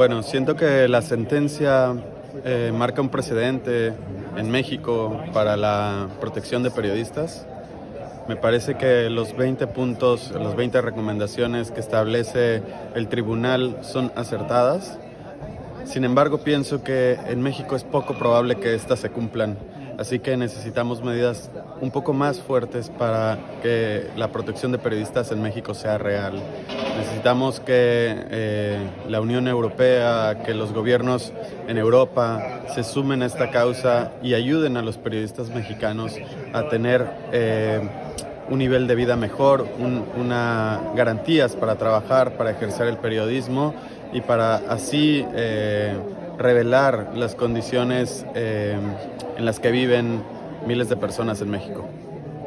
Bueno, siento que la sentencia eh, marca un precedente en México para la protección de periodistas. Me parece que los 20 puntos, las 20 recomendaciones que establece el tribunal son acertadas. Sin embargo, pienso que en México es poco probable que estas se cumplan. Así que necesitamos medidas un poco más fuertes para que la protección de periodistas en México sea real. Necesitamos que eh, la Unión Europea, que los gobiernos en Europa se sumen a esta causa y ayuden a los periodistas mexicanos a tener eh, un nivel de vida mejor, una garantías para trabajar, para ejercer el periodismo y para así eh, revelar las condiciones en las que viven miles de personas en México.